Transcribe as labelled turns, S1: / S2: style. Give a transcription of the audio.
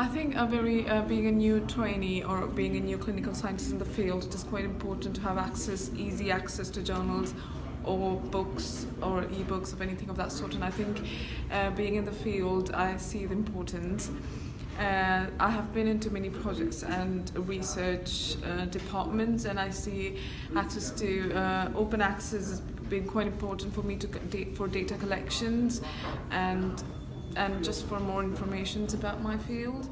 S1: I think a very uh, being a new trainee or being a new clinical scientist in the field, it is quite important to have access, easy access to journals or books or e-books of anything of that sort. And I think uh, being in the field, I see the importance. Uh, I have been into many projects and research uh, departments, and I see access to uh, open access has been quite important for me to for data collections and and just for more information about my field.